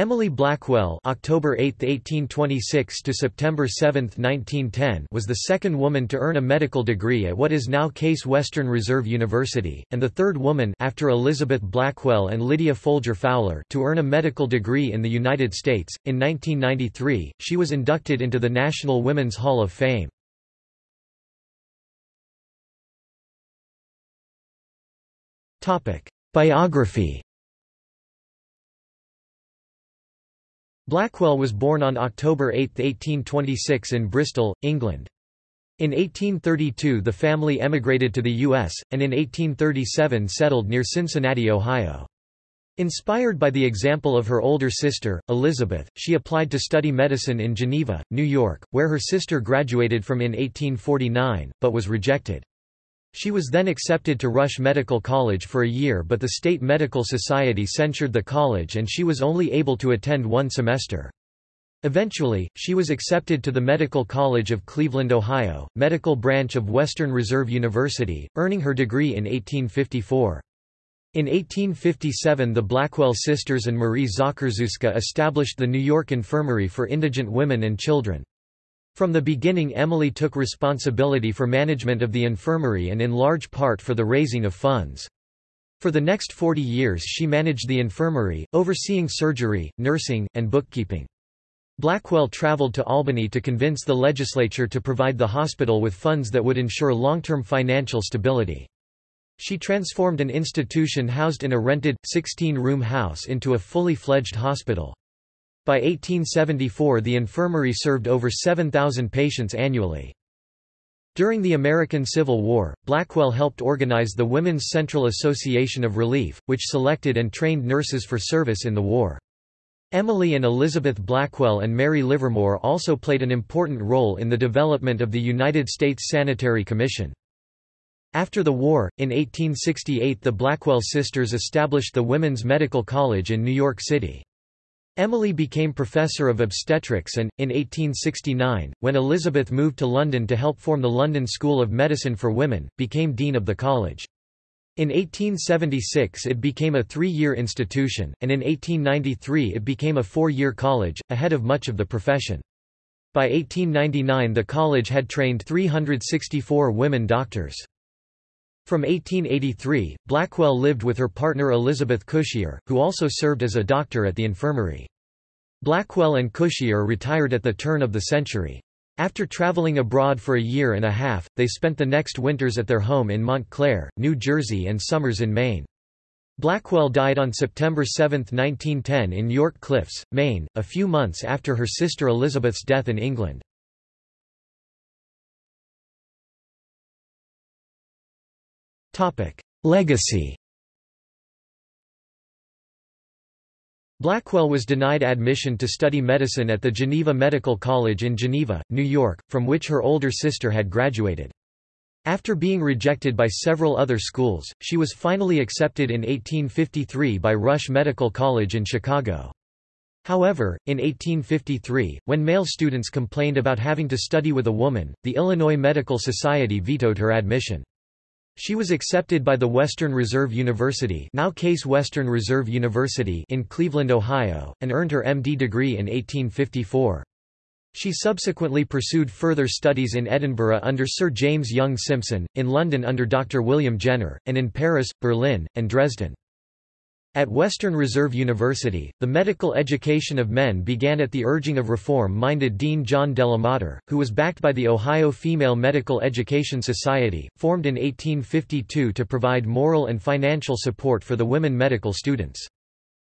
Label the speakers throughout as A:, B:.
A: Emily Blackwell October 8, 1826 to September 7, 1910 was the second woman to earn a medical degree at what is now Case Western Reserve University, and the third woman after Elizabeth Blackwell and Lydia Folger Fowler to earn a medical degree in the United States. In 1993, she was inducted into the National Women's Hall of Fame. Biography Blackwell was born on October 8, 1826 in Bristol, England. In 1832 the family emigrated to the U.S., and in 1837 settled near Cincinnati, Ohio. Inspired by the example of her older sister, Elizabeth, she applied to study medicine in Geneva, New York, where her sister graduated from in 1849, but was rejected. She was then accepted to Rush Medical College for a year but the State Medical Society censured the college and she was only able to attend one semester. Eventually, she was accepted to the Medical College of Cleveland, Ohio, medical branch of Western Reserve University, earning her degree in 1854. In 1857 the Blackwell sisters and Marie Zakrzewska established the New York Infirmary for Indigent Women and Children. From the beginning Emily took responsibility for management of the infirmary and in large part for the raising of funds. For the next 40 years she managed the infirmary, overseeing surgery, nursing, and bookkeeping. Blackwell traveled to Albany to convince the legislature to provide the hospital with funds that would ensure long-term financial stability. She transformed an institution housed in a rented, 16-room house into a fully fledged hospital. By 1874 the infirmary served over 7,000 patients annually. During the American Civil War, Blackwell helped organize the Women's Central Association of Relief, which selected and trained nurses for service in the war. Emily and Elizabeth Blackwell and Mary Livermore also played an important role in the development of the United States Sanitary Commission. After the war, in 1868 the Blackwell sisters established the Women's Medical College in New York City. Emily became professor of obstetrics and, in 1869, when Elizabeth moved to London to help form the London School of Medicine for Women, became dean of the college. In 1876 it became a three-year institution, and in 1893 it became a four-year college, ahead of much of the profession. By 1899 the college had trained 364 women doctors. From 1883, Blackwell lived with her partner Elizabeth Cushier, who also served as a doctor at the infirmary. Blackwell and Cushier retired at the turn of the century. After traveling abroad for a year and a half, they spent the next winters at their home in Montclair, New Jersey and summers in Maine. Blackwell died on September 7, 1910 in York Cliffs, Maine, a few months after her sister Elizabeth's death in England. Legacy Blackwell was denied admission to study medicine at the Geneva Medical College in Geneva, New York, from which her older sister had graduated. After being rejected by several other schools, she was finally accepted in 1853 by Rush Medical College in Chicago. However, in 1853, when male students complained about having to study with a woman, the Illinois Medical Society vetoed her admission. She was accepted by the Western Reserve University now Case Western Reserve University in Cleveland, Ohio, and earned her MD degree in 1854. She subsequently pursued further studies in Edinburgh under Sir James Young Simpson, in London under Dr. William Jenner, and in Paris, Berlin, and Dresden. At Western Reserve University, the medical education of men began at the urging of reform-minded Dean John Delamater, who was backed by the Ohio Female Medical Education Society, formed in 1852 to provide moral and financial support for the women medical students.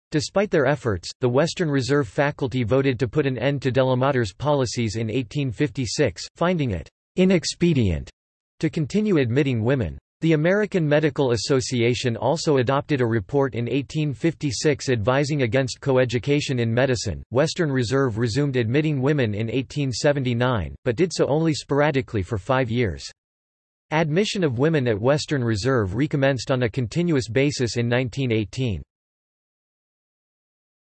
A: Despite their efforts, the Western Reserve faculty voted to put an end to Delamater's policies in 1856, finding it inexpedient to continue admitting women. The American Medical Association also adopted a report in 1856 advising against coeducation in medicine. Western Reserve resumed admitting women in 1879, but did so only sporadically for five years. Admission of women at Western Reserve recommenced on a continuous basis in 1918.